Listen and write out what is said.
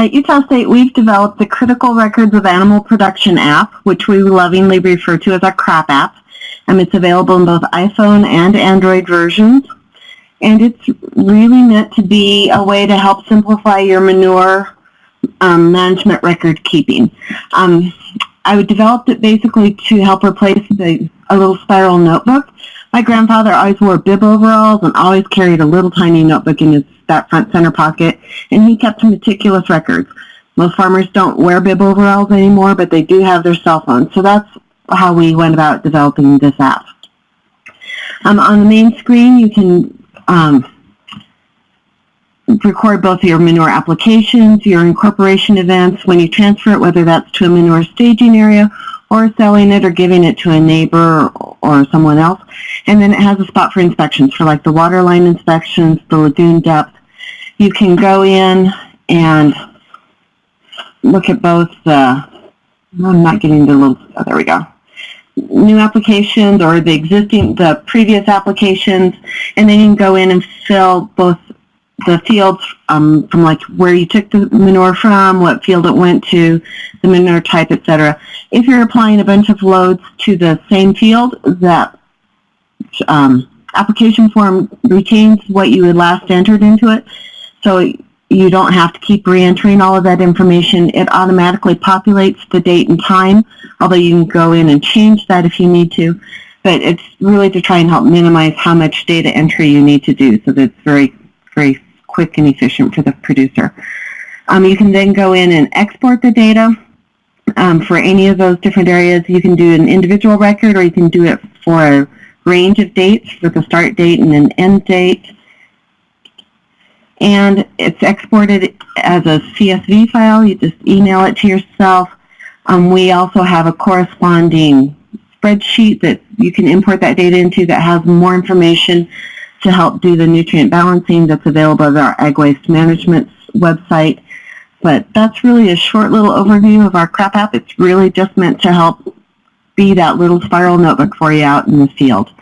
At Utah State, we've developed the Critical Records of Animal Production app, which we lovingly refer to as our CRAP app. And it's available in both iPhone and Android versions. And it's really meant to be a way to help simplify your manure um, management record keeping. Um, I developed it basically to help replace the, a little spiral notebook. My grandfather always wore bib overalls and always carried a little tiny notebook in his that front center pocket, and he kept meticulous records. Most farmers don't wear bib overalls anymore, but they do have their cell phones. So that's how we went about developing this app. Um, on the main screen, you can um, record both your manure applications, your incorporation events, when you transfer it, whether that's to a manure staging area or selling it or giving it to a neighbor or someone else. And then it has a spot for inspections for like the water line inspections, the lagoon depth, you can go in and look at both the, oh, I'm not getting the little, oh, there we go, new applications or the existing, the previous applications, and then you can go in and fill both the fields um, from like where you took the manure from, what field it went to, the manure type, etc. If you're applying a bunch of loads to the same field, that um, application form retains what you had last entered into it. So you don't have to keep re-entering all of that information. It automatically populates the date and time, although you can go in and change that if you need to. But it's really to try and help minimize how much data entry you need to do so that it's very, very quick and efficient for the producer. Um, you can then go in and export the data um, for any of those different areas. You can do an individual record or you can do it for a range of dates with a start date and an end date and it's exported as a CSV file. You just email it to yourself. Um, we also have a corresponding spreadsheet that you can import that data into that has more information to help do the nutrient balancing that's available at our Ag Waste Management website. But that's really a short little overview of our CRAP app. It's really just meant to help be that little spiral notebook for you out in the field.